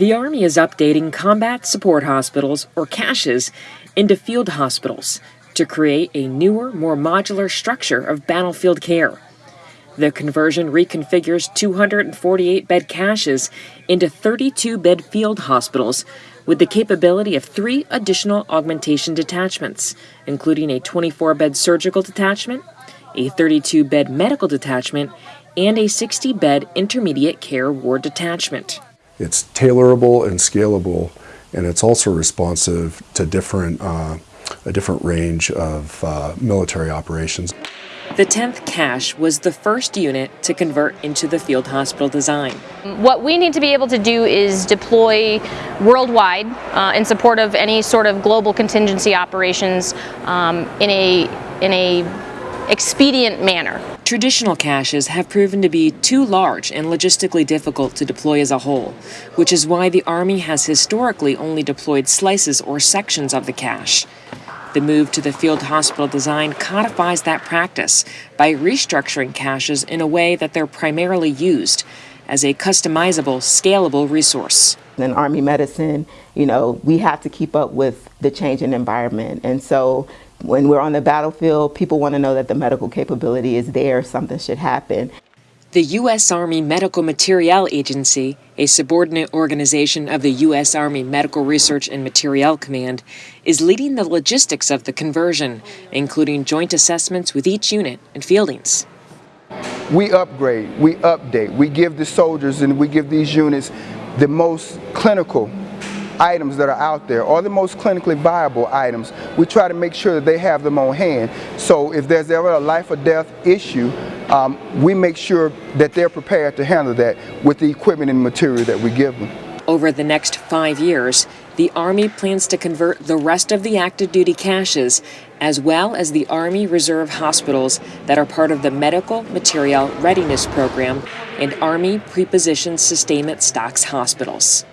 The Army is updating combat support hospitals, or CSHs, into field hospitals to create a newer, more modular structure of battlefield care. The conversion reconfigures 248 bed CSHs into 32 bed field hospitals with the capability of three additional augmentation detachments, including a 24 bed surgical detachment, a 32 bed medical detachment, and a 60 bed intermediate care ward detachment. It's tailorable and scalable, and it's also responsive to different, uh, a different range of uh, military operations. The 10th CSH was the first unit to convert into the field hospital design. What we need to be able to do is deploy worldwide uh, in support of any sort of global contingency operations um, in a in a expedient manner. Traditional CSHs have proven to be too large and logistically difficult to deploy as a whole, which is why the Army has historically only deployed slices or sections of the CSH. The move to the field hospital design codifies that practice by restructuring CSHs in a way that they're primarily used as a customizable, scalable resource. In Army medicine, you know, we have to keep up with the changing environment. And so when we're on the battlefield, people want to know that the medical capability is there, something should happen. The U.S. Army Medical Materiel Agency, a subordinate organization of the U.S. Army Medical Research and Materiel Command, is leading the logistics of the conversion, including joint assessments with each unit and fieldings. We upgrade, we update, we give the soldiers and we give these units the most clinical items that are out there or the most clinically viable items, we try to make sure that they have them on hand. So if there's ever a life or death issue, um, we make sure that they're prepared to handle that with the equipment and material that we give them. Over the next five years, the Army plans to convert the rest of the active duty CSHs as well as the Army Reserve hospitals that are part of the Medical Materiel Readiness Program and Army Prepositioned Sustainment Stocks hospitals.